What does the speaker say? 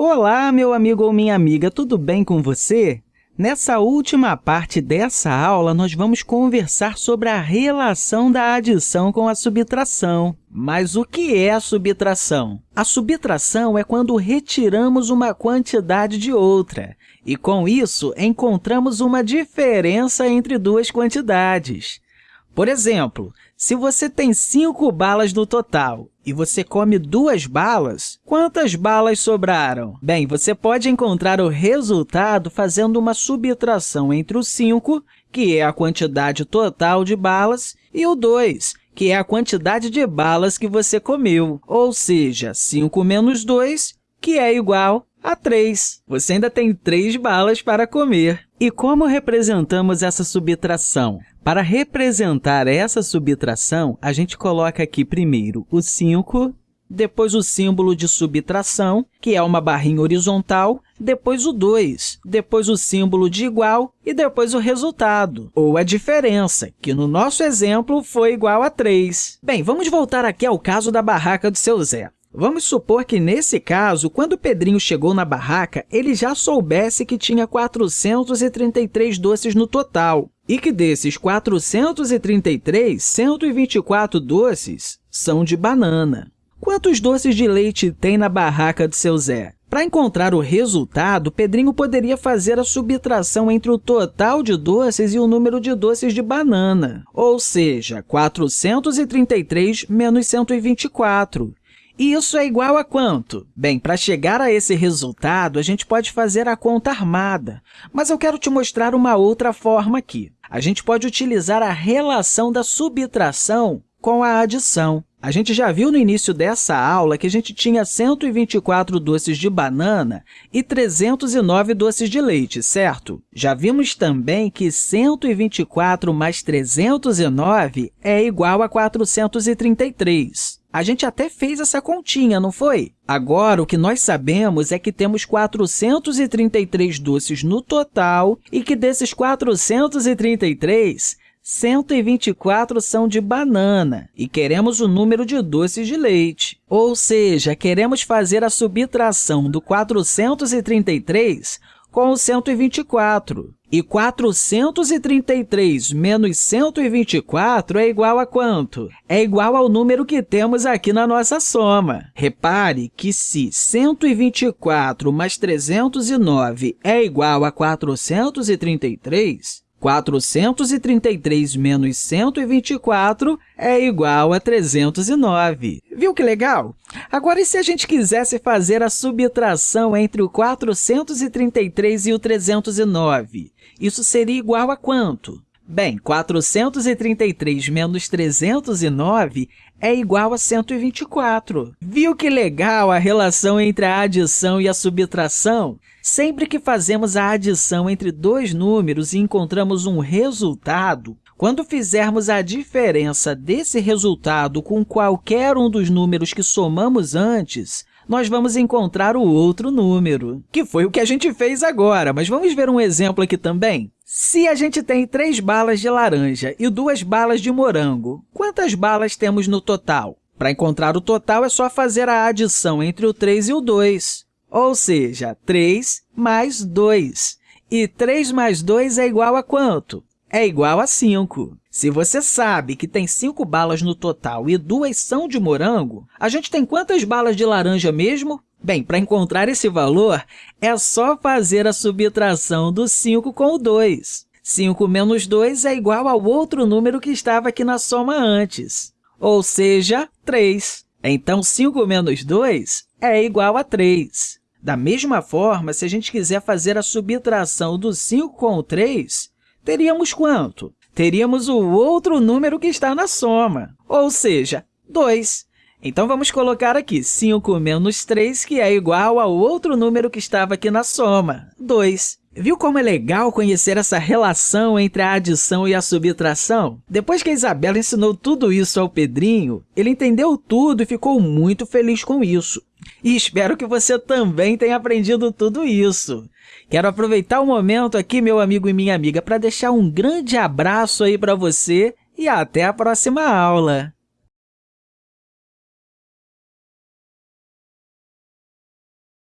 Olá, meu amigo ou minha amiga, tudo bem com você? Nessa última parte dessa aula, nós vamos conversar sobre a relação da adição com a subtração. Mas o que é a subtração? A subtração é quando retiramos uma quantidade de outra, e, com isso, encontramos uma diferença entre duas quantidades. Por exemplo, se você tem cinco balas no total e você come duas balas, quantas balas sobraram? Bem, você pode encontrar o resultado fazendo uma subtração entre o 5, que é a quantidade total de balas, e o 2, que é a quantidade de balas que você comeu, ou seja, 5 menos 2, que é igual a 3. Você ainda tem 3 balas para comer. E como representamos essa subtração? Para representar essa subtração, a gente coloca aqui primeiro o 5, depois o símbolo de subtração, que é uma barrinha horizontal, depois o 2, depois o símbolo de igual e depois o resultado, ou a diferença, que no nosso exemplo foi igual a 3. Bem, vamos voltar aqui ao caso da barraca do seu Zé. Vamos supor que, nesse caso, quando Pedrinho chegou na barraca, ele já soubesse que tinha 433 doces no total e que desses 433, 124 doces são de banana. Quantos doces de leite tem na barraca do seu Zé? Para encontrar o resultado, Pedrinho poderia fazer a subtração entre o total de doces e o número de doces de banana, ou seja, 433 menos 124. E isso é igual a quanto? Bem, para chegar a esse resultado, a gente pode fazer a conta armada, mas eu quero te mostrar uma outra forma aqui. A gente pode utilizar a relação da subtração com a adição. A gente já viu no início dessa aula que a gente tinha 124 doces de banana e 309 doces de leite, certo? Já vimos também que 124 mais 309 é igual a 433. A gente até fez essa continha, não foi? Agora, o que nós sabemos é que temos 433 doces no total e que desses 433, 124 são de banana e queremos o número de doces de leite. Ou seja, queremos fazer a subtração do 433 com o 124. E 433 menos 124 é igual a quanto? É igual ao número que temos aqui na nossa soma. Repare que se 124 mais 309 é igual a 433, 433 menos 124 é igual a 309. Viu que legal? Agora, e se a gente quisesse fazer a subtração entre o 433 e o 309? Isso seria igual a quanto? Bem, 433 menos 309 é igual a 124. Viu que legal a relação entre a adição e a subtração? Sempre que fazemos a adição entre dois números e encontramos um resultado, quando fizermos a diferença desse resultado com qualquer um dos números que somamos antes, nós vamos encontrar o outro número, que foi o que a gente fez agora, mas vamos ver um exemplo aqui também? Se a gente tem três balas de laranja e duas balas de morango, quantas balas temos no total? Para encontrar o total, é só fazer a adição entre o 3 e o 2, ou seja, 3 mais 2. E 3 mais 2 é igual a quanto? É igual a 5. Se você sabe que tem 5 balas no total e duas são de morango, a gente tem quantas balas de laranja mesmo? Bem, para encontrar esse valor, é só fazer a subtração do 5 com o 2. 5 menos 2 é igual ao outro número que estava aqui na soma antes, ou seja, 3. Então, 5 menos 2 é igual a 3. Da mesma forma, se a gente quiser fazer a subtração do 5 com o 3, teríamos quanto? Teríamos o outro número que está na soma, ou seja, 2. Então, vamos colocar aqui 5 menos 3, que é igual ao outro número que estava aqui na soma, 2. Viu como é legal conhecer essa relação entre a adição e a subtração? Depois que a Isabela ensinou tudo isso ao Pedrinho, ele entendeu tudo e ficou muito feliz com isso. E espero que você também tenha aprendido tudo isso. Quero aproveitar o momento aqui, meu amigo e minha amiga, para deixar um grande abraço aí para você e até a próxima aula!